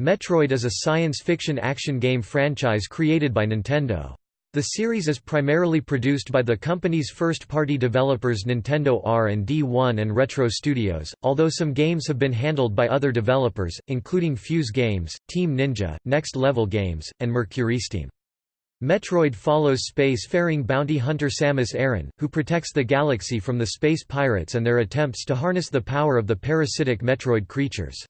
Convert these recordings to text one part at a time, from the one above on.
Metroid is a science fiction action game franchise created by Nintendo. The series is primarily produced by the company's first-party developers Nintendo R&D1 and Retro Studios, although some games have been handled by other developers, including Fuse Games, Team Ninja, Next Level Games, and MercurySteam. Metroid follows space-faring bounty hunter Samus Aran, who protects the galaxy from the space pirates and their attempts to harness the power of the parasitic Metroid creatures.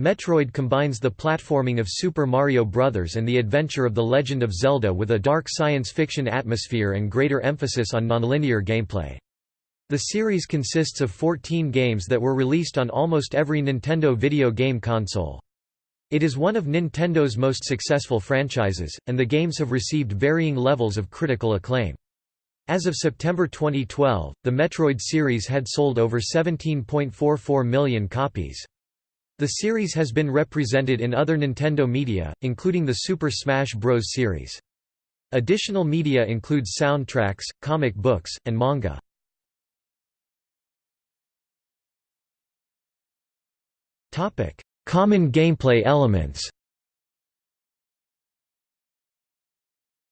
Metroid combines the platforming of Super Mario Bros. and the adventure of The Legend of Zelda with a dark science fiction atmosphere and greater emphasis on nonlinear gameplay. The series consists of 14 games that were released on almost every Nintendo video game console. It is one of Nintendo's most successful franchises, and the games have received varying levels of critical acclaim. As of September 2012, the Metroid series had sold over 17.44 million copies. The series has been represented in other Nintendo media, including the Super Smash Bros. series. Additional media includes soundtracks, comic books, and manga. Common gameplay elements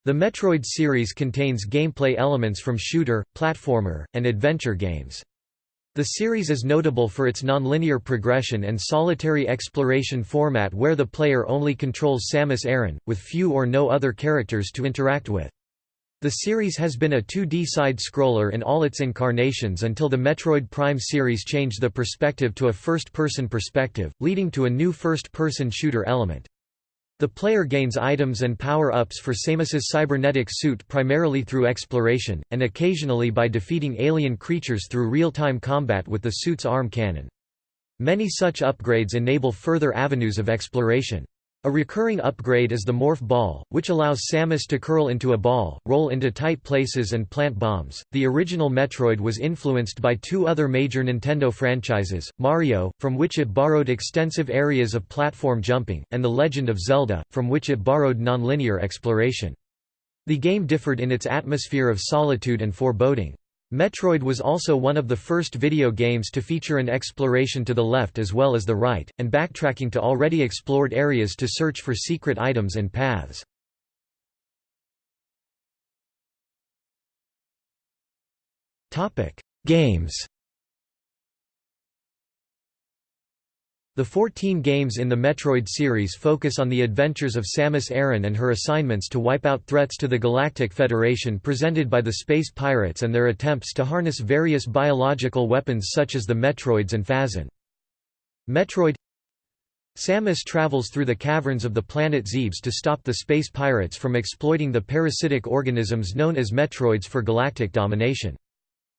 The Metroid series contains gameplay elements from shooter, platformer, and adventure games. The series is notable for its nonlinear progression and solitary exploration format where the player only controls Samus Aran, with few or no other characters to interact with. The series has been a 2D side-scroller in all its incarnations until the Metroid Prime series changed the perspective to a first-person perspective, leading to a new first-person shooter element. The player gains items and power-ups for Samus's cybernetic suit primarily through exploration, and occasionally by defeating alien creatures through real-time combat with the suit's arm cannon. Many such upgrades enable further avenues of exploration. A recurring upgrade is the Morph Ball, which allows Samus to curl into a ball, roll into tight places and plant bombs. The original Metroid was influenced by two other major Nintendo franchises, Mario, from which it borrowed extensive areas of platform jumping, and The Legend of Zelda, from which it borrowed nonlinear exploration. The game differed in its atmosphere of solitude and foreboding. Metroid was also one of the first video games to feature an exploration to the left as well as the right, and backtracking to already explored areas to search for secret items and paths. Games The 14 games in the Metroid series focus on the adventures of Samus Aran and her assignments to wipe out threats to the Galactic Federation presented by the space pirates and their attempts to harness various biological weapons such as the Metroids and Phazon. Metroid Samus travels through the caverns of the planet Zebes to stop the space pirates from exploiting the parasitic organisms known as Metroids for galactic domination.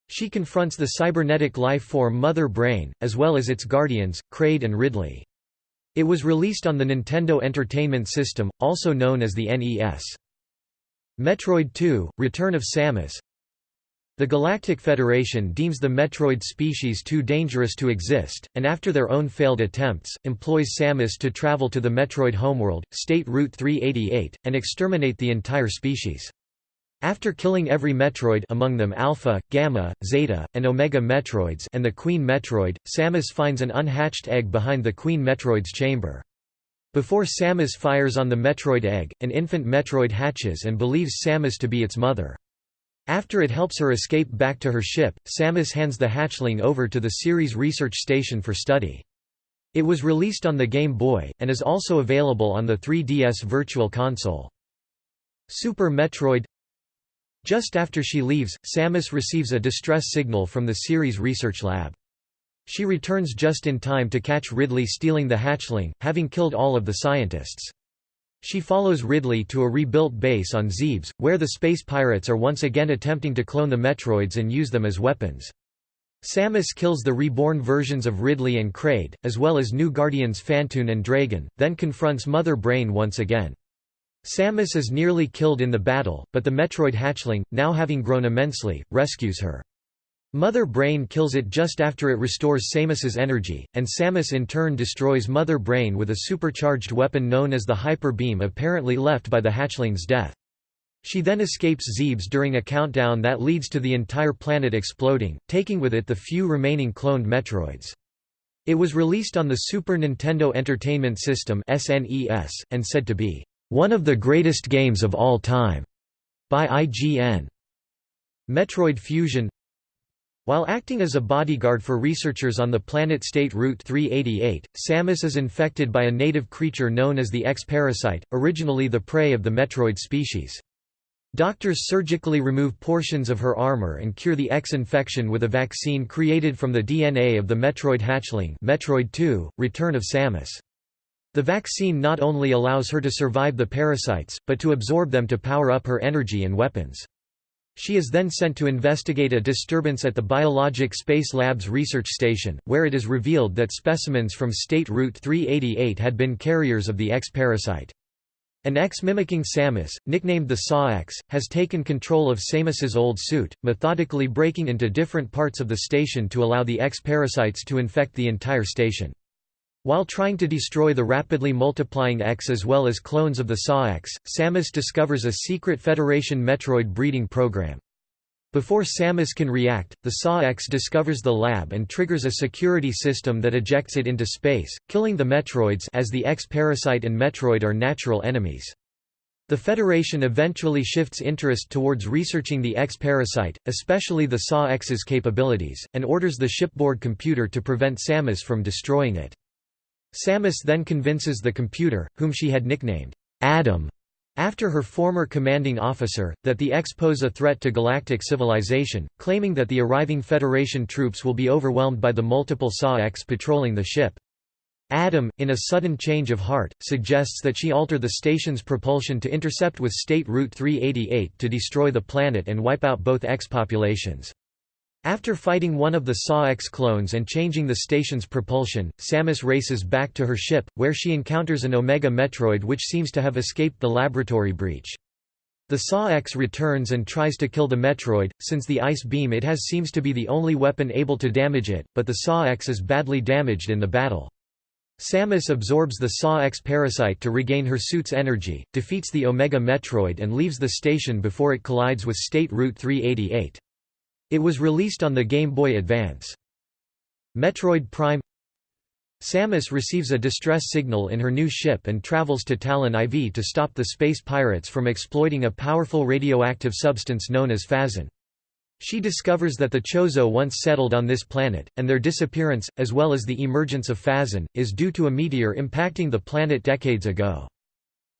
She confronts the cybernetic life form Mother Brain, as well as its guardians, Kraid and Ridley. It was released on the Nintendo Entertainment System, also known as the NES. Metroid 2 – Return of Samus The Galactic Federation deems the Metroid species too dangerous to exist, and after their own failed attempts, employs Samus to travel to the Metroid homeworld, State Route 388, and exterminate the entire species. After killing every Metroid among them Alpha, Gamma, Zeta, and Omega Metroids and the Queen Metroid, Samus finds an unhatched egg behind the Queen Metroid's chamber. Before Samus fires on the Metroid egg, an infant Metroid hatches and believes Samus to be its mother. After it helps her escape back to her ship, Samus hands the hatchling over to the Ceres research station for study. It was released on the Game Boy, and is also available on the 3DS Virtual Console. Super Metroid just after she leaves, Samus receives a distress signal from the Ceres research lab. She returns just in time to catch Ridley stealing the hatchling, having killed all of the scientists. She follows Ridley to a rebuilt base on Zebes, where the space pirates are once again attempting to clone the Metroids and use them as weapons. Samus kills the reborn versions of Ridley and Kraid, as well as new guardians Phantoon and Draygon, then confronts Mother Brain once again. Samus is nearly killed in the battle, but the Metroid hatchling, now having grown immensely, rescues her. Mother Brain kills it just after it restores Samus's energy, and Samus in turn destroys Mother Brain with a supercharged weapon known as the Hyper Beam apparently left by the hatchling's death. She then escapes Zebes during a countdown that leads to the entire planet exploding, taking with it the few remaining cloned Metroids. It was released on the Super Nintendo Entertainment System (SNES) and said to be one of the greatest games of all time by IGN. Metroid Fusion while acting as a bodyguard for researchers on the planet state Route 388, Samus is infected by a native creature known as the X-parasite, originally the prey of the Metroid species. Doctors surgically remove portions of her armor and cure the X infection with a vaccine created from the DNA of the Metroid hatchling Metroid 2, Return of Samus. The vaccine not only allows her to survive the parasites, but to absorb them to power up her energy and weapons. She is then sent to investigate a disturbance at the Biologic Space Labs research station, where it is revealed that specimens from State Route 388 had been carriers of the X-parasite. An X mimicking Samus, nicknamed the Saw-X, has taken control of Samus's old suit, methodically breaking into different parts of the station to allow the X-parasites to infect the entire station. While trying to destroy the rapidly multiplying X as well as clones of the Saw-X, Samus discovers a secret Federation Metroid breeding program. Before Samus can react, the Saw-X discovers the lab and triggers a security system that ejects it into space, killing the Metroids as the X-Parasite and Metroid are natural enemies. The Federation eventually shifts interest towards researching the X-Parasite, especially the Saw-X's capabilities, and orders the shipboard computer to prevent Samus from destroying it. Samus then convinces the computer, whom she had nicknamed Adam, after her former commanding officer, that the X pose a threat to galactic civilization, claiming that the arriving Federation troops will be overwhelmed by the multiple Saw-X patrolling the ship. Adam, in a sudden change of heart, suggests that she alter the station's propulsion to intercept with State Route 388 to destroy the planet and wipe out both X populations. After fighting one of the Saw-X clones and changing the station's propulsion, Samus races back to her ship, where she encounters an Omega Metroid which seems to have escaped the laboratory breach. The Saw-X returns and tries to kill the Metroid, since the ice beam it has seems to be the only weapon able to damage it, but the Saw-X is badly damaged in the battle. Samus absorbs the Saw-X parasite to regain her suit's energy, defeats the Omega Metroid and leaves the station before it collides with State Route 388. It was released on the Game Boy Advance. Metroid Prime Samus receives a distress signal in her new ship and travels to Talon IV to stop the space pirates from exploiting a powerful radioactive substance known as phazon. She discovers that the Chozo once settled on this planet, and their disappearance, as well as the emergence of phazon, is due to a meteor impacting the planet decades ago.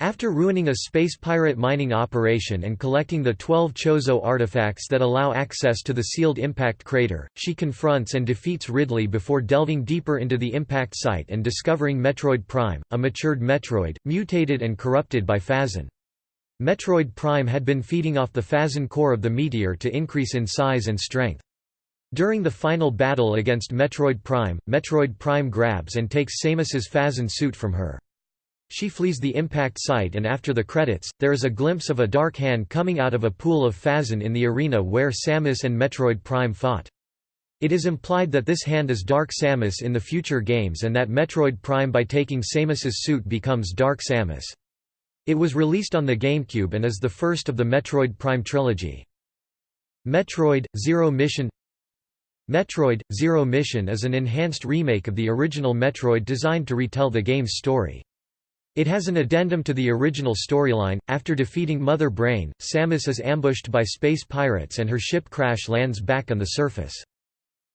After ruining a space pirate mining operation and collecting the 12 Chozo artifacts that allow access to the sealed impact crater, she confronts and defeats Ridley before delving deeper into the impact site and discovering Metroid Prime, a matured Metroid, mutated and corrupted by Phazon. Metroid Prime had been feeding off the Phazon core of the meteor to increase in size and strength. During the final battle against Metroid Prime, Metroid Prime grabs and takes Samus's Phazon suit from her. She flees the impact site and after the credits, there is a glimpse of a dark hand coming out of a pool of Phazon in the arena where Samus and Metroid Prime fought. It is implied that this hand is Dark Samus in the future games and that Metroid Prime by taking Samus's suit becomes Dark Samus. It was released on the GameCube and is the first of the Metroid Prime trilogy. Metroid – Zero Mission Metroid – Zero Mission is an enhanced remake of the original Metroid designed to retell the game's story. It has an addendum to the original storyline. After defeating Mother Brain, Samus is ambushed by space pirates and her ship crash lands back on the surface.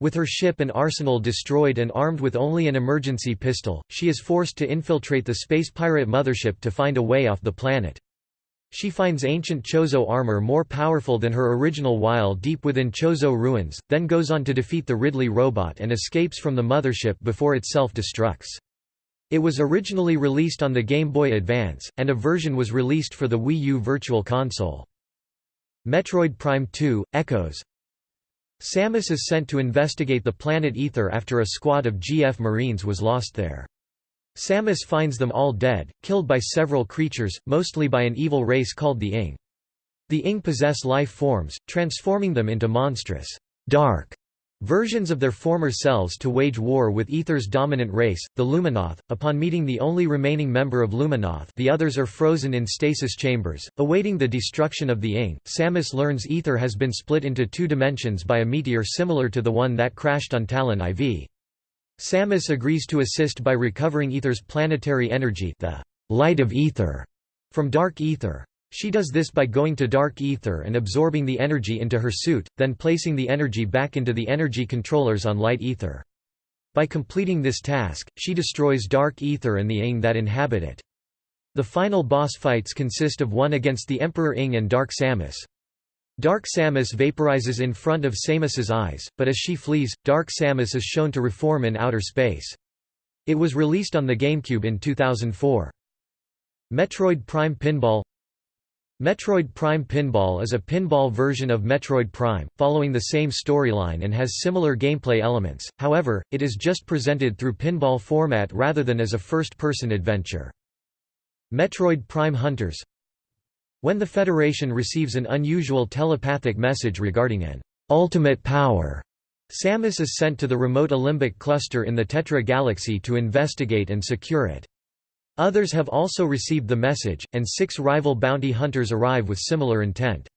With her ship and arsenal destroyed and armed with only an emergency pistol, she is forced to infiltrate the space pirate mothership to find a way off the planet. She finds ancient Chozo armor more powerful than her original while deep within Chozo ruins, then goes on to defeat the Ridley robot and escapes from the mothership before it self-destructs. It was originally released on the Game Boy Advance, and a version was released for the Wii U Virtual Console. Metroid Prime 2 – Echoes Samus is sent to investigate the planet Aether after a squad of GF Marines was lost there. Samus finds them all dead, killed by several creatures, mostly by an evil race called the Ing. The Ing possess life forms, transforming them into monstrous, dark versions of their former selves to wage war with Aether's dominant race, the Luminoth. Upon meeting the only remaining member of Luminoth, the others are frozen in stasis chambers, awaiting the destruction of the Ing. Samus learns Aether has been split into two dimensions by a meteor similar to the one that crashed on Talon IV. Samus agrees to assist by recovering Aether's planetary energy the light of Aether from Dark Aether. She does this by going to Dark Aether and absorbing the energy into her suit, then placing the energy back into the energy controllers on Light Aether. By completing this task, she destroys Dark Aether and the Ing that inhabit it. The final boss fights consist of one against the Emperor Ing and Dark Samus. Dark Samus vaporizes in front of Samus's eyes, but as she flees, Dark Samus is shown to reform in outer space. It was released on the GameCube in 2004. Metroid Prime Pinball Metroid Prime Pinball is a pinball version of Metroid Prime, following the same storyline and has similar gameplay elements, however, it is just presented through pinball format rather than as a first-person adventure. Metroid Prime Hunters When the Federation receives an unusual telepathic message regarding an ultimate power, Samus is sent to the remote Alembic cluster in the Tetra Galaxy to investigate and secure it. Others have also received the message, and six rival bounty hunters arrive with similar intent.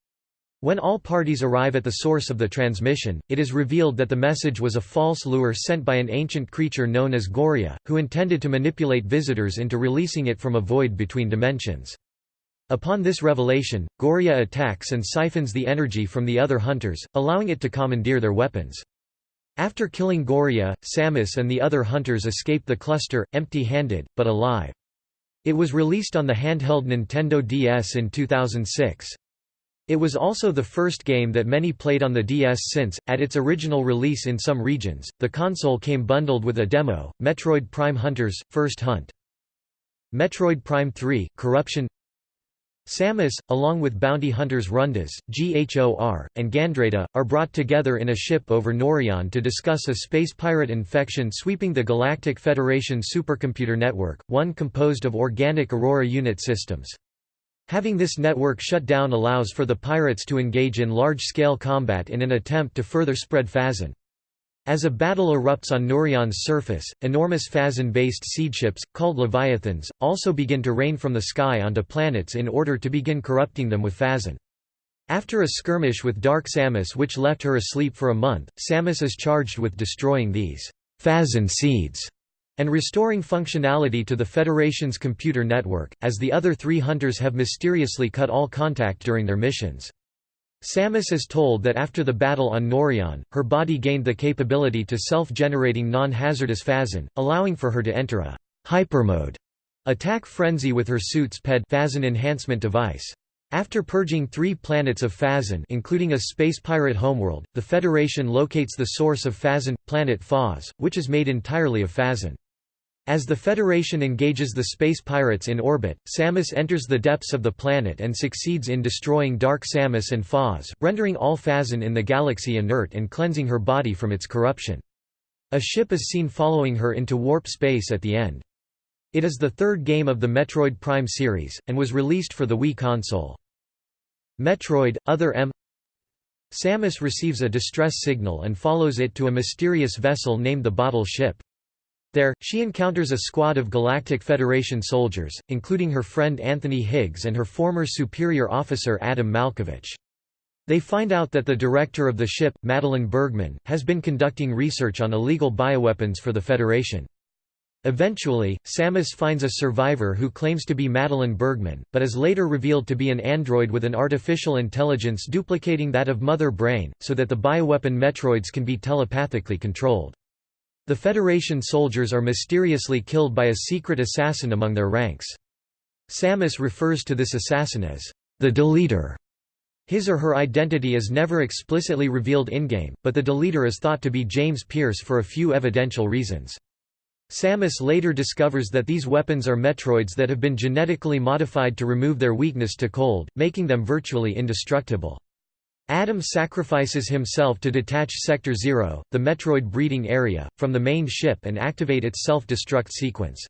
When all parties arrive at the source of the transmission, it is revealed that the message was a false lure sent by an ancient creature known as Gorea, who intended to manipulate visitors into releasing it from a void between dimensions. Upon this revelation, Gorea attacks and siphons the energy from the other hunters, allowing it to commandeer their weapons. After killing Gorea, Samus and the other hunters escape the cluster, empty-handed, but alive. It was released on the handheld Nintendo DS in 2006. It was also the first game that many played on the DS since, at its original release in some regions, the console came bundled with a demo, Metroid Prime Hunters, First Hunt. Metroid Prime 3, Corruption Samus, along with bounty hunters Rundas, Ghor, and Gandrayda, are brought together in a ship over Norion to discuss a space pirate infection sweeping the Galactic Federation supercomputer network, one composed of organic Aurora unit systems. Having this network shut down allows for the pirates to engage in large-scale combat in an attempt to further spread Phazon. As a battle erupts on Norion's surface, enormous Phazon-based seedships, called Leviathans, also begin to rain from the sky onto planets in order to begin corrupting them with Phazon. After a skirmish with Dark Samus which left her asleep for a month, Samus is charged with destroying these Phazon seeds and restoring functionality to the Federation's computer network, as the other three hunters have mysteriously cut all contact during their missions. Samus is told that after the battle on Norion, her body gained the capability to self-generating non-hazardous Phazon, allowing for her to enter a hypermode attack frenzy with her suit's PED Phazon enhancement device. After purging three planets of Phazon including a space pirate homeworld, the Federation locates the source of Phazon, planet Phaaze, which is made entirely of Phazon. As the Federation engages the space pirates in orbit, Samus enters the depths of the planet and succeeds in destroying Dark Samus and Phaaze, rendering all Phazon in the galaxy inert and cleansing her body from its corruption. A ship is seen following her into warp space at the end. It is the third game of the Metroid Prime series, and was released for the Wii console. Metroid, Other M Samus receives a distress signal and follows it to a mysterious vessel named the Bottle Ship. There, she encounters a squad of Galactic Federation soldiers, including her friend Anthony Higgs and her former superior officer Adam Malkovich. They find out that the director of the ship, Madeline Bergman, has been conducting research on illegal bioweapons for the Federation. Eventually, Samus finds a survivor who claims to be Madeline Bergman, but is later revealed to be an android with an artificial intelligence duplicating that of Mother Brain, so that the bioweapon Metroids can be telepathically controlled. The Federation soldiers are mysteriously killed by a secret assassin among their ranks. Samus refers to this assassin as the Deleter. His or her identity is never explicitly revealed in-game, but the Deleter is thought to be James Pierce for a few evidential reasons. Samus later discovers that these weapons are Metroids that have been genetically modified to remove their weakness to cold, making them virtually indestructible. Adam sacrifices himself to detach Sector Zero, the Metroid breeding area, from the main ship and activate its self-destruct sequence.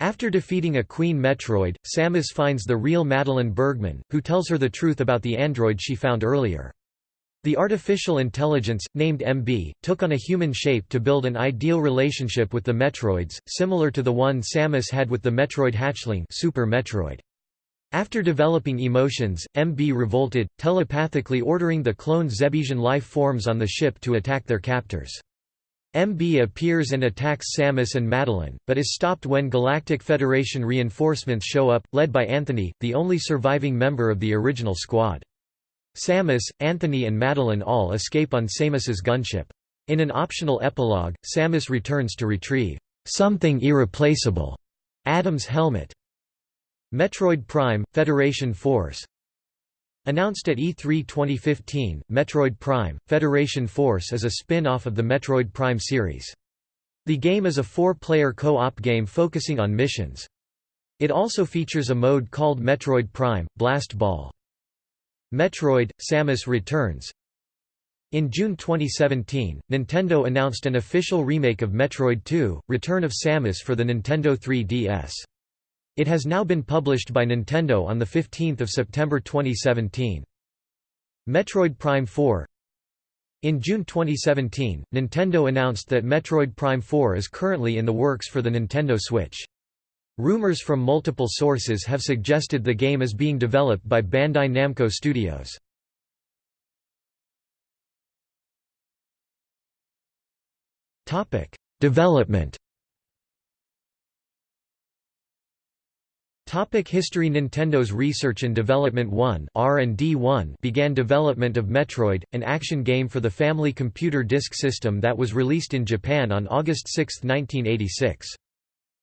After defeating a Queen Metroid, Samus finds the real Madeline Bergman, who tells her the truth about the android she found earlier. The artificial intelligence, named MB, took on a human shape to build an ideal relationship with the Metroids, similar to the one Samus had with the Metroid hatchling Super Metroid. After developing emotions, MB revolted, telepathically ordering the cloned Zebesian life forms on the ship to attack their captors. MB appears and attacks Samus and Madeline, but is stopped when Galactic Federation reinforcements show up, led by Anthony, the only surviving member of the original squad. Samus, Anthony and Madeline all escape on Samus's gunship. In an optional epilogue, Samus returns to retrieve something irreplaceable, Adam's helmet. Metroid Prime – Federation Force Announced at E3 2015, Metroid Prime – Federation Force is a spin-off of the Metroid Prime series. The game is a four-player co-op game focusing on missions. It also features a mode called Metroid Prime – Blast Ball. Metroid – Samus Returns In June 2017, Nintendo announced an official remake of Metroid 2 – Return of Samus for the Nintendo 3DS. It has now been published by Nintendo on 15 September 2017. Metroid Prime 4 In June 2017, Nintendo announced that Metroid Prime 4 is currently in the works for the Nintendo Switch. Rumors from multiple sources have suggested the game is being developed by Bandai Namco Studios. Development Topic history Nintendo's Research and Development 1 R&D 1 began development of Metroid, an action game for the Family Computer Disk System that was released in Japan on August 6, 1986.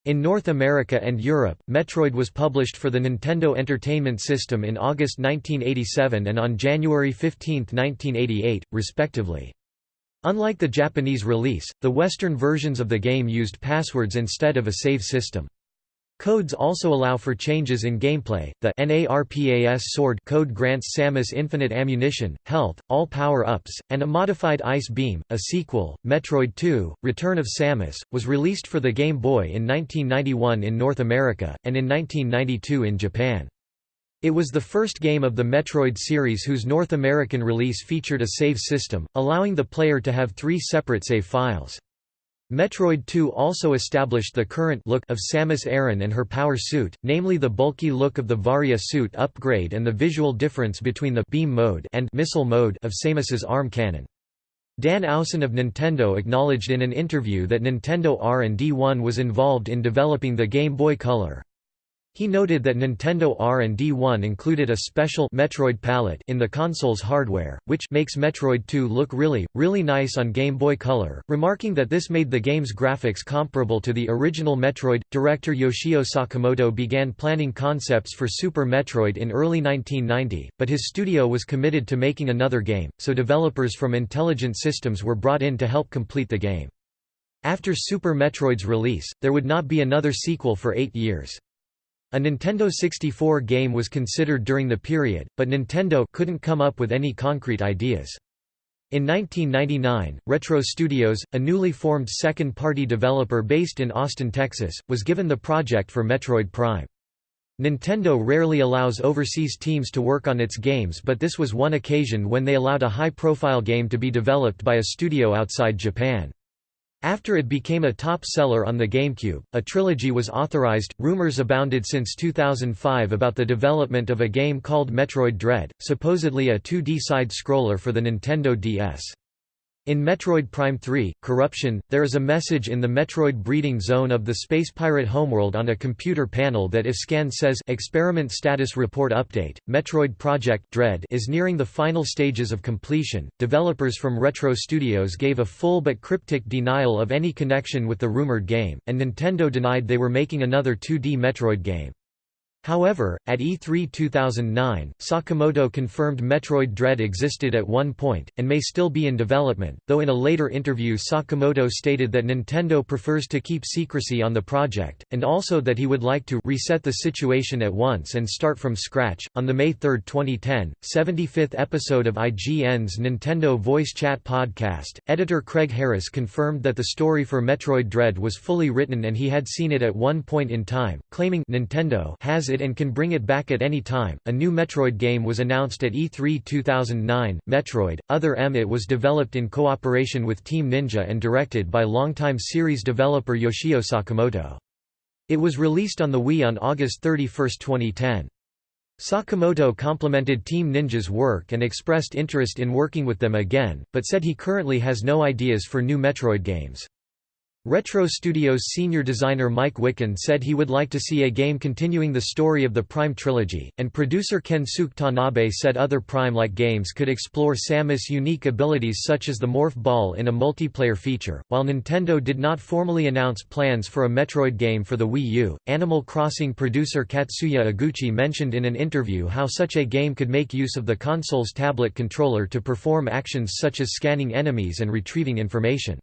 In North America and Europe, Metroid was published for the Nintendo Entertainment System in August 1987 and on January 15, 1988, respectively. Unlike the Japanese release, the Western versions of the game used passwords instead of a save system. Codes also allow for changes in gameplay. The NARPAS sword code grants Samus infinite ammunition, health, all power-ups, and a modified Ice Beam. A sequel, Metroid 2: Return of Samus, was released for the Game Boy in 1991 in North America and in 1992 in Japan. It was the first game of the Metroid series whose North American release featured a save system, allowing the player to have three separate save files. Metroid 2 also established the current look of Samus Aran and her power suit, namely the bulky look of the Varia suit upgrade and the visual difference between the beam mode and missile mode of Samus's arm cannon. Dan Owsen of Nintendo acknowledged in an interview that Nintendo R&D1 was involved in developing the Game Boy Color. He noted that Nintendo R&D1 included a special Metroid palette in the console's hardware, which makes Metroid 2 look really, really nice on Game Boy Color, remarking that this made the game's graphics comparable to the original Metroid. Director Yoshio Sakamoto began planning concepts for Super Metroid in early 1990, but his studio was committed to making another game, so developers from Intelligent Systems were brought in to help complete the game. After Super Metroid's release, there would not be another sequel for eight years. A Nintendo 64 game was considered during the period, but Nintendo couldn't come up with any concrete ideas. In 1999, Retro Studios, a newly formed second-party developer based in Austin, Texas, was given the project for Metroid Prime. Nintendo rarely allows overseas teams to work on its games but this was one occasion when they allowed a high-profile game to be developed by a studio outside Japan. After it became a top seller on the GameCube, a trilogy was authorized. Rumors abounded since 2005 about the development of a game called Metroid Dread, supposedly a 2D side scroller for the Nintendo DS. In Metroid Prime 3, Corruption, there is a message in the Metroid breeding zone of the Space Pirate homeworld on a computer panel that if scan says Experiment Status Report Update, Metroid Project Dread is nearing the final stages of completion. Developers from Retro Studios gave a full but cryptic denial of any connection with the rumored game, and Nintendo denied they were making another 2D Metroid game. However, at E3 2009, Sakamoto confirmed Metroid Dread existed at one point, and may still be in development, though in a later interview Sakamoto stated that Nintendo prefers to keep secrecy on the project, and also that he would like to reset the situation at once and start from scratch. On the May 3, 2010, 75th episode of IGN's Nintendo Voice Chat podcast, editor Craig Harris confirmed that the story for Metroid Dread was fully written and he had seen it at one point in time, claiming Nintendo has it it and can bring it back at any time. A new Metroid game was announced at E3 2009, Metroid, Other M. It was developed in cooperation with Team Ninja and directed by longtime series developer Yoshio Sakamoto. It was released on the Wii on August 31, 2010. Sakamoto complimented Team Ninja's work and expressed interest in working with them again, but said he currently has no ideas for new Metroid games. Retro Studios senior designer Mike Wikan said he would like to see a game continuing the story of the Prime trilogy, and producer Kensuke Tanabe said other Prime-like games could explore Samus' unique abilities such as the Morph Ball in a multiplayer feature. While Nintendo did not formally announce plans for a Metroid game for the Wii U, Animal Crossing producer Katsuya Eguchi mentioned in an interview how such a game could make use of the console's tablet controller to perform actions such as scanning enemies and retrieving information.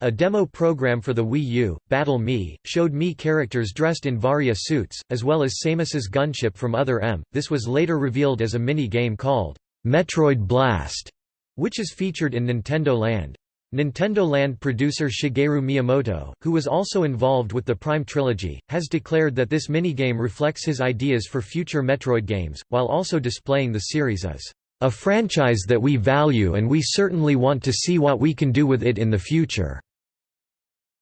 A demo program for the Wii U, Battle Mii, showed Mii characters dressed in Varia suits, as well as Samus's gunship from Other M. This was later revealed as a mini-game called Metroid Blast, which is featured in Nintendo Land. Nintendo Land producer Shigeru Miyamoto, who was also involved with the Prime trilogy, has declared that this minigame reflects his ideas for future Metroid games, while also displaying the series as a franchise that we value and we certainly want to see what we can do with it in the future.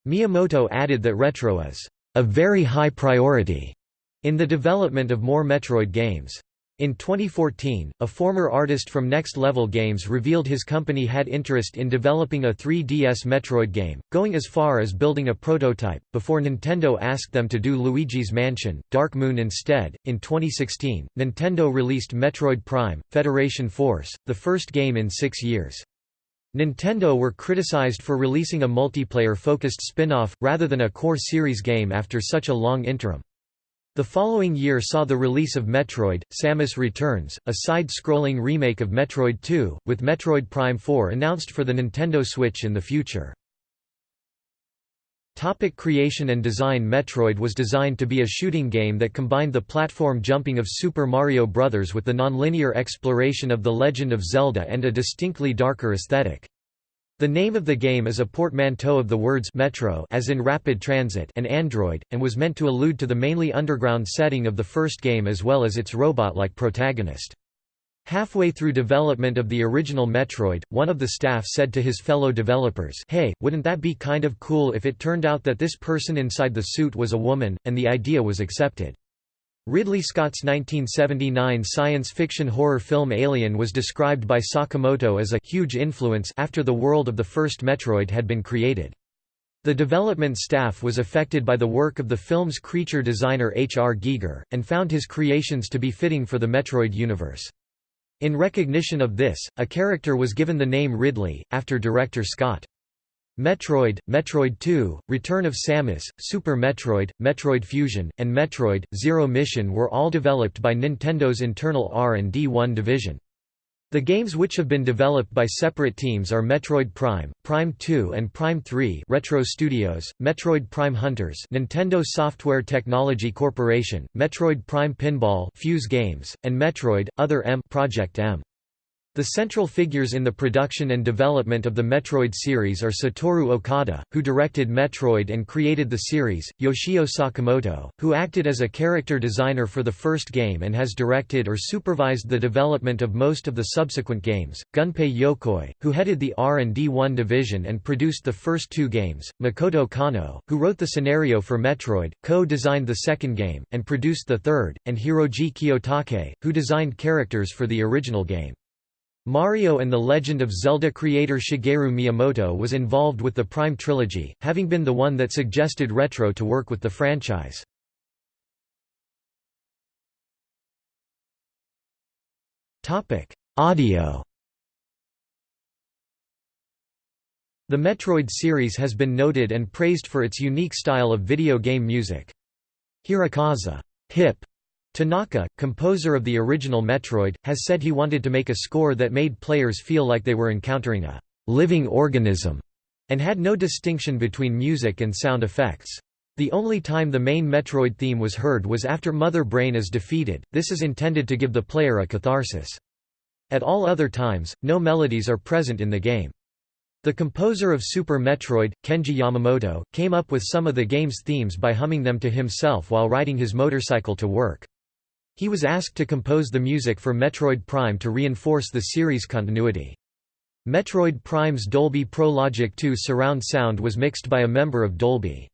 Miyamoto added that retro is a very high priority in the development of more Metroid games. In 2014, a former artist from Next Level Games revealed his company had interest in developing a 3DS Metroid game, going as far as building a prototype, before Nintendo asked them to do Luigi's Mansion, Dark Moon instead. In 2016, Nintendo released Metroid Prime Federation Force, the first game in six years. Nintendo were criticized for releasing a multiplayer-focused spin-off, rather than a core series game after such a long interim. The following year saw the release of Metroid, Samus Returns, a side-scrolling remake of Metroid 2, with Metroid Prime 4 announced for the Nintendo Switch in the future. Topic creation and design Metroid was designed to be a shooting game that combined the platform jumping of Super Mario Bros. with the nonlinear exploration of The Legend of Zelda and a distinctly darker aesthetic. The name of the game is a portmanteau of the words metro as in rapid transit and android, and was meant to allude to the mainly underground setting of the first game as well as its robot-like protagonist. Halfway through development of the original Metroid, one of the staff said to his fellow developers hey, wouldn't that be kind of cool if it turned out that this person inside the suit was a woman, and the idea was accepted. Ridley Scott's 1979 science fiction horror film Alien was described by Sakamoto as a huge influence after the world of the first Metroid had been created. The development staff was affected by the work of the film's creature designer H. R. Giger, and found his creations to be fitting for the Metroid universe. In recognition of this, a character was given the name Ridley, after director Scott. Metroid, Metroid 2, Return of Samus, Super Metroid, Metroid Fusion, and Metroid, Zero Mission were all developed by Nintendo's internal R&D1 division. The games which have been developed by separate teams are Metroid Prime, Prime 2 and Prime 3 Retro Studios, Metroid Prime Hunters Nintendo Software Technology Corporation, Metroid Prime Pinball Fuse Games, and Metroid, Other M Project M. The central figures in the production and development of the Metroid series are Satoru Okada, who directed Metroid and created the series, Yoshio Sakamoto, who acted as a character designer for the first game and has directed or supervised the development of most of the subsequent games, Gunpei Yokoi, who headed the R&D1 division and produced the first two games, Makoto Kano, who wrote the scenario for Metroid, co-designed the second game, and produced the third, and Hiroji Kiyotake, who designed characters for the original game. Mario and the Legend of Zelda creator Shigeru Miyamoto was involved with the Prime trilogy, having been the one that suggested Retro to work with the franchise. Audio The Metroid series has been noted and praised for its unique style of video game music. Hirokazu hip Tanaka, composer of the original Metroid, has said he wanted to make a score that made players feel like they were encountering a living organism, and had no distinction between music and sound effects. The only time the main Metroid theme was heard was after Mother Brain is defeated, this is intended to give the player a catharsis. At all other times, no melodies are present in the game. The composer of Super Metroid, Kenji Yamamoto, came up with some of the game's themes by humming them to himself while riding his motorcycle to work. He was asked to compose the music for Metroid Prime to reinforce the series' continuity. Metroid Prime's Dolby Pro Logic 2 surround sound was mixed by a member of Dolby.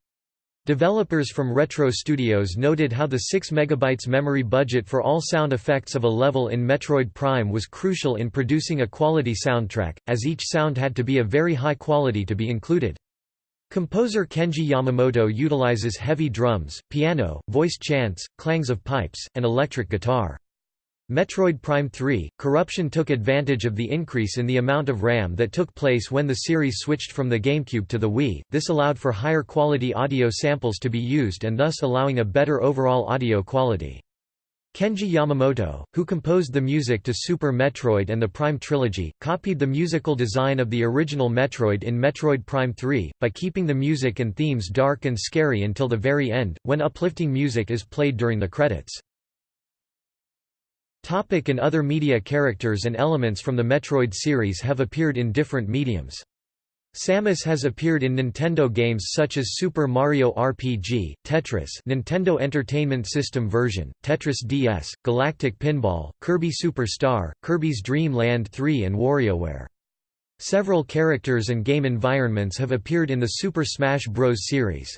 Developers from Retro Studios noted how the 6 MB memory budget for all sound effects of a level in Metroid Prime was crucial in producing a quality soundtrack, as each sound had to be of very high quality to be included. Composer Kenji Yamamoto utilizes heavy drums, piano, voice chants, clangs of pipes, and electric guitar. Metroid Prime 3, Corruption took advantage of the increase in the amount of RAM that took place when the series switched from the GameCube to the Wii, this allowed for higher quality audio samples to be used and thus allowing a better overall audio quality. Kenji Yamamoto, who composed the music to Super Metroid and the Prime trilogy, copied the musical design of the original Metroid in Metroid Prime 3, by keeping the music and themes dark and scary until the very end, when uplifting music is played during the credits. Topic and other media Characters and elements from the Metroid series have appeared in different mediums. Samus has appeared in Nintendo games such as Super Mario RPG, Tetris Nintendo Entertainment System version, Tetris DS, Galactic Pinball, Kirby Super Star, Kirby's Dream Land 3 and WarioWare. Several characters and game environments have appeared in the Super Smash Bros. series.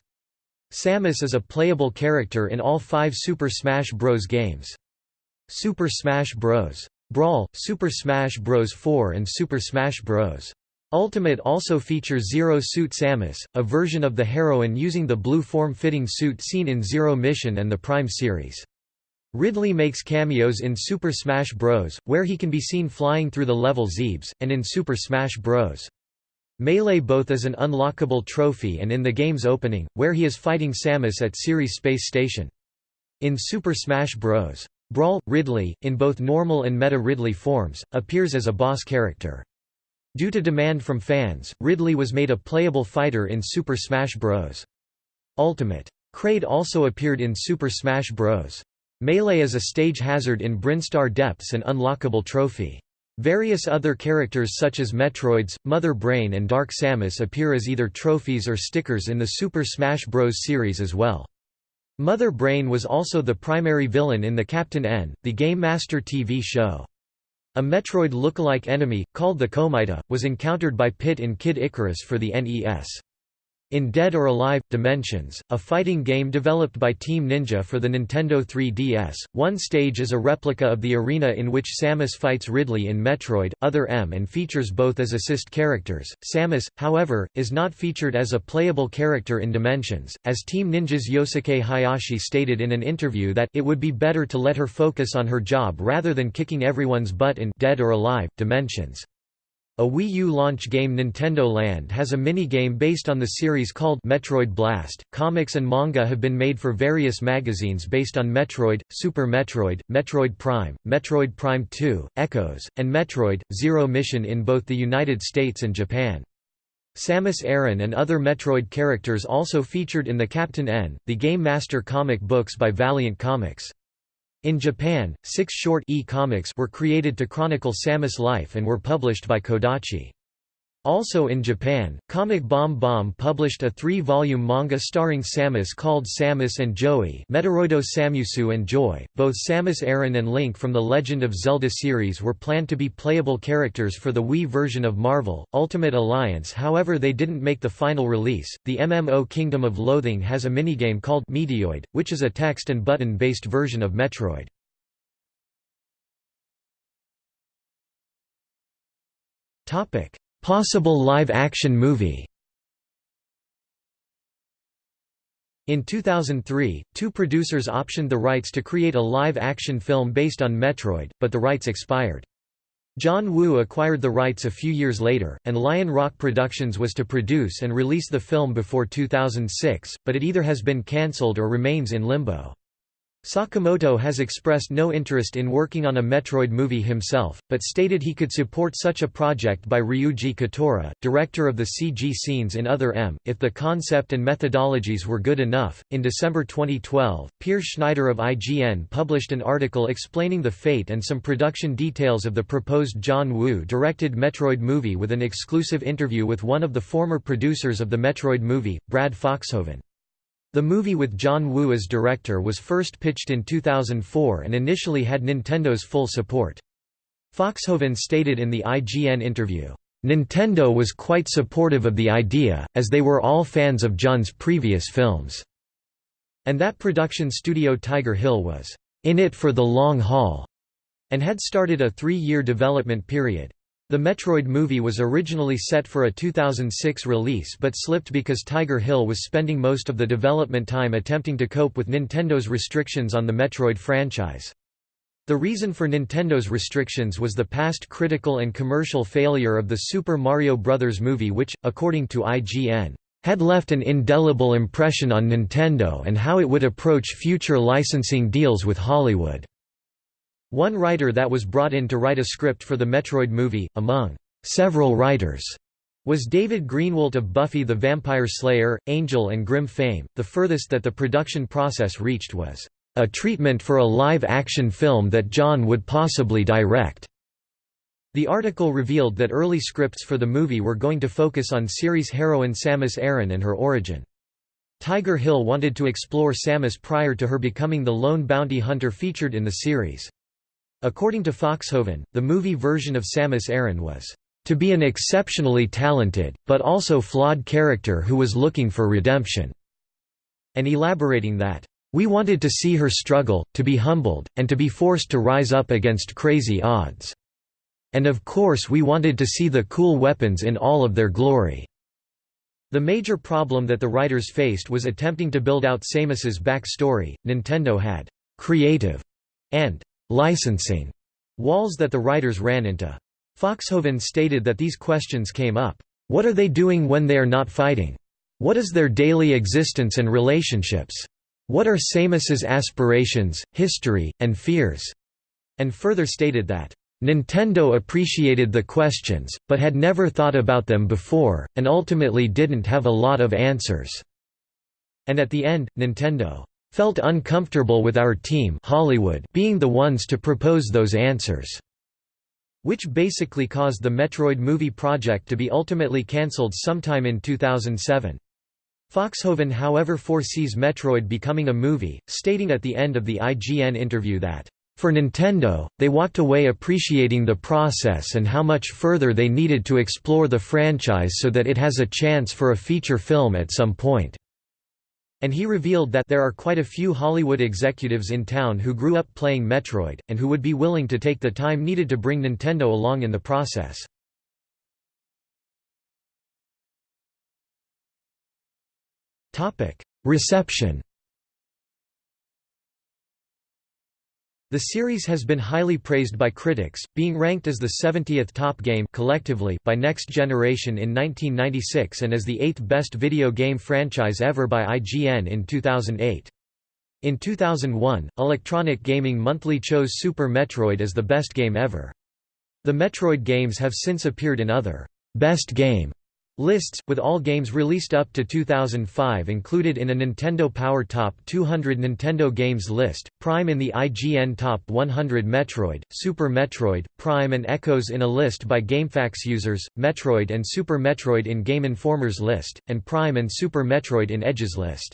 Samus is a playable character in all five Super Smash Bros. games. Super Smash Bros. Brawl, Super Smash Bros. 4 and Super Smash Bros. Ultimate also features Zero Suit Samus, a version of the heroine using the blue form-fitting suit seen in Zero Mission and the Prime series. Ridley makes cameos in Super Smash Bros., where he can be seen flying through the level Zebes, and in Super Smash Bros. Melee both as an unlockable trophy and in the game's opening, where he is fighting Samus at Ceres Space Station. In Super Smash Bros. Brawl, Ridley, in both normal and Meta Ridley forms, appears as a boss character. Due to demand from fans, Ridley was made a playable fighter in Super Smash Bros. Ultimate. Kraid also appeared in Super Smash Bros. Melee as a stage hazard in Brinstar Depths and unlockable trophy. Various other characters such as Metroids, Mother Brain and Dark Samus appear as either trophies or stickers in the Super Smash Bros. series as well. Mother Brain was also the primary villain in the Captain N, the Game Master TV show. A Metroid lookalike enemy, called the Komita, was encountered by Pit in Kid Icarus for the NES. In Dead or Alive – Dimensions, a fighting game developed by Team Ninja for the Nintendo 3DS, one stage is a replica of the arena in which Samus fights Ridley in Metroid, Other M and features both as assist characters. Samus, however, is not featured as a playable character in Dimensions, as Team Ninja's Yosuke Hayashi stated in an interview that it would be better to let her focus on her job rather than kicking everyone's butt in Dead or Alive – Dimensions. A Wii U launch game Nintendo Land has a minigame based on the series called Metroid Blast. Comics and manga have been made for various magazines based on Metroid, Super Metroid, Metroid Prime, Metroid Prime 2, Echoes, and Metroid Zero Mission in both the United States and Japan. Samus Aran and other Metroid characters also featured in the Captain N, the Game Master comic books by Valiant Comics. In Japan, six short e-comics were created to chronicle Samus' life and were published by Kodachi. Also in Japan, Comic BomBom published a three-volume manga starring Samus called Samus and Joey Metoroido Samusu and Joy. Both Samus Aran and Link from the Legend of Zelda series were planned to be playable characters for the Wii version of Marvel, Ultimate Alliance however they didn't make the final release. The MMO Kingdom of Loathing has a minigame called Meteoid, which is a text and button-based version of Metroid. Topic Possible live-action movie In 2003, two producers optioned the rights to create a live-action film based on Metroid, but the rights expired. John Woo acquired the rights a few years later, and Lion Rock Productions was to produce and release the film before 2006, but it either has been cancelled or remains in limbo. Sakamoto has expressed no interest in working on a Metroid movie himself, but stated he could support such a project by Ryuji Kitaura, director of the CG scenes in Other M, if the concept and methodologies were good enough. In December 2012, Peer Schneider of IGN published an article explaining the fate and some production details of the proposed John Woo directed Metroid movie with an exclusive interview with one of the former producers of the Metroid movie, Brad Foxhoven. The movie with John Woo as director was first pitched in 2004 and initially had Nintendo's full support. Foxhoven stated in the IGN interview, "...Nintendo was quite supportive of the idea, as they were all fans of John's previous films." and that production studio Tiger Hill was in it for the long haul, and had started a three-year development period. The Metroid movie was originally set for a 2006 release but slipped because Tiger Hill was spending most of the development time attempting to cope with Nintendo's restrictions on the Metroid franchise. The reason for Nintendo's restrictions was the past critical and commercial failure of the Super Mario Bros. movie which, according to IGN, had left an indelible impression on Nintendo and how it would approach future licensing deals with Hollywood. One writer that was brought in to write a script for the Metroid movie, among several writers, was David Greenwalt of Buffy the Vampire Slayer, Angel and Grimm fame. The furthest that the production process reached was a treatment for a live-action film that John would possibly direct. The article revealed that early scripts for the movie were going to focus on series heroine Samus Aran and her origin. Tiger Hill wanted to explore Samus prior to her becoming the lone bounty hunter featured in the series. According to Foxhoven, the movie version of Samus Aran was to be an exceptionally talented, but also flawed character who was looking for redemption, and elaborating that, we wanted to see her struggle, to be humbled, and to be forced to rise up against crazy odds. And of course we wanted to see the cool weapons in all of their glory." The major problem that the writers faced was attempting to build out Samus's backstory. Nintendo had «creative» and «licensing» walls that the writers ran into. Foxhoven stated that these questions came up. What are they doing when they are not fighting? What is their daily existence and relationships? What are Samus's aspirations, history, and fears? And further stated that, Nintendo appreciated the questions, but had never thought about them before, and ultimately didn't have a lot of answers. And at the end, Nintendo felt uncomfortable with our team Hollywood being the ones to propose those answers, which basically caused the Metroid movie project to be ultimately cancelled sometime in 2007. Foxhoven however foresees Metroid becoming a movie, stating at the end of the IGN interview that, "...for Nintendo, they walked away appreciating the process and how much further they needed to explore the franchise so that it has a chance for a feature film at some point." And he revealed that there are quite a few Hollywood executives in town who grew up playing Metroid, and who would be willing to take the time needed to bring Nintendo along in the process. Reception. The series has been highly praised by critics, being ranked as the 70th top game collectively by Next Generation in 1996 and as the 8th best video game franchise ever by IGN in 2008. In 2001, Electronic Gaming Monthly chose Super Metroid as the best game ever. The Metroid games have since appeared in other Best Game Lists, with all games released up to 2005 included in a Nintendo Power Top 200 Nintendo Games list, Prime in the IGN Top 100 Metroid, Super Metroid, Prime and Echoes in a list by GameFAQs users, Metroid and Super Metroid in Game Informer's list, and Prime and Super Metroid in Edge's list.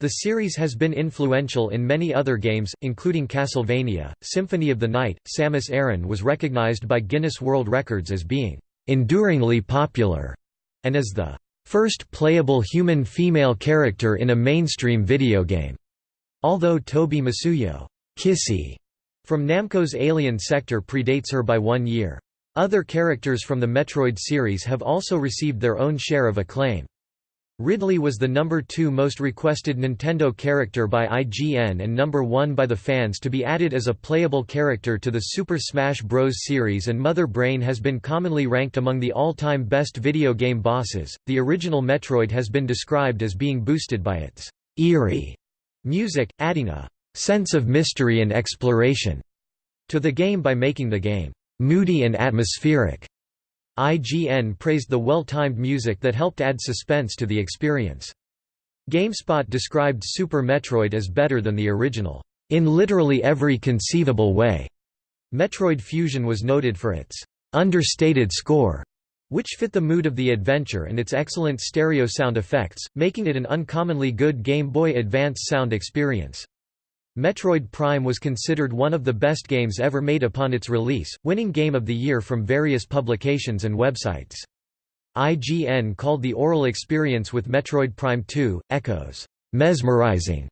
The series has been influential in many other games, including Castlevania, Symphony of the Night. Samus Aran was recognized by Guinness World Records as being enduringly popular and is the first playable human female character in a mainstream video game. Although Toby Masuyo Kissy from Namco's Alien Sector predates her by one year. Other characters from the Metroid series have also received their own share of acclaim. Ridley was the number 2 most requested Nintendo character by IGN and number 1 by the fans to be added as a playable character to the Super Smash Bros. series and Mother Brain has been commonly ranked among the all-time best video game bosses. The original Metroid has been described as being boosted by its eerie music, adding a sense of mystery and exploration to the game by making the game moody and atmospheric. IGN praised the well-timed music that helped add suspense to the experience. GameSpot described Super Metroid as better than the original, "...in literally every conceivable way." Metroid Fusion was noted for its understated score, which fit the mood of the adventure and its excellent stereo sound effects, making it an uncommonly good Game Boy Advance sound experience. Metroid Prime was considered one of the best games ever made upon its release, winning Game of the Year from various publications and websites. IGN called the aural experience with Metroid Prime 2, Echoes, mesmerizing,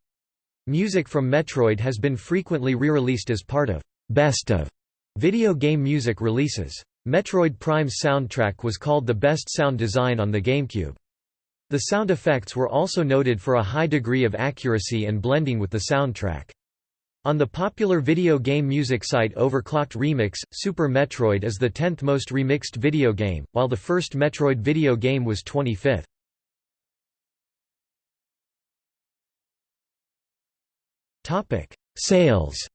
Music from Metroid has been frequently re-released as part of «best of» video game music releases. Metroid Prime's soundtrack was called the best sound design on the GameCube. The sound effects were also noted for a high degree of accuracy and blending with the soundtrack. On the popular video game music site Overclocked Remix, Super Metroid is the 10th most remixed video game, while the first Metroid video game was 25th. Sales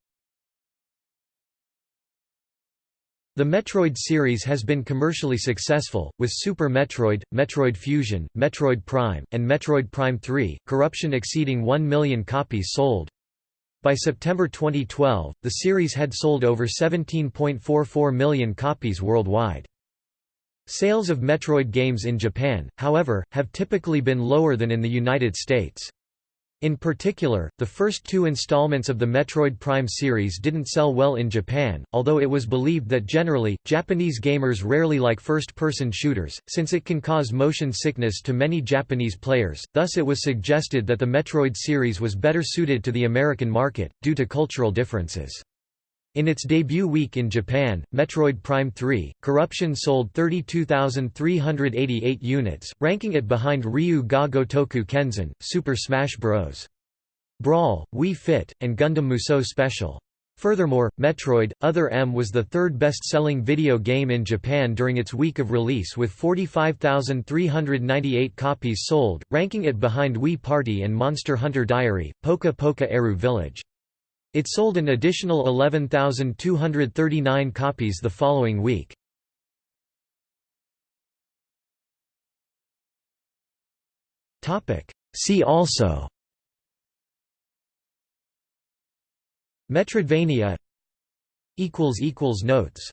The Metroid series has been commercially successful, with Super Metroid, Metroid Fusion, Metroid Prime, and Metroid Prime 3, Corruption exceeding 1 million copies sold. By September 2012, the series had sold over 17.44 million copies worldwide. Sales of Metroid games in Japan, however, have typically been lower than in the United States. In particular, the first two installments of the Metroid Prime series didn't sell well in Japan, although it was believed that generally, Japanese gamers rarely like first-person shooters, since it can cause motion sickness to many Japanese players, thus it was suggested that the Metroid series was better suited to the American market, due to cultural differences. In its debut week in Japan, Metroid Prime 3, Corruption sold 32,388 units, ranking it behind Ryu ga Gotoku Kenzan, Super Smash Bros. Brawl, Wii Fit, and Gundam Musou Special. Furthermore, Metroid, Other M was the third best-selling video game in Japan during its week of release with 45,398 copies sold, ranking it behind Wii Party and Monster Hunter Diary, Poka Poka Airou Village. It sold an additional 11,239 copies the following week. See also Metroidvania Notes